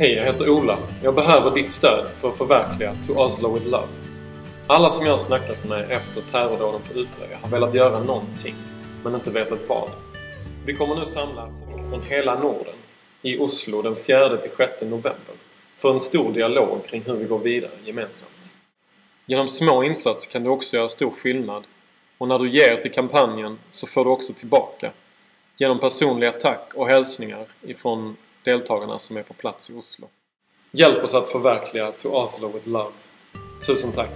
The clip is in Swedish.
Hej, jag heter Ola. Jag behöver ditt stöd för att förverkliga To Oslo with Love. Alla som jag har snackat med efter terrordåden på Utöya har velat göra någonting, men inte vetat vad. Vi kommer nu samla folk från hela Norden i Oslo den 4-6 november för en stor dialog kring hur vi går vidare gemensamt. Genom små insatser kan du också göra stor skillnad och när du ger till kampanjen så får du också tillbaka genom personliga tack och hälsningar ifrån deltagarna som är på plats i Oslo. Hjälp oss att förverkliga To Oslo with Love. Tusen tack!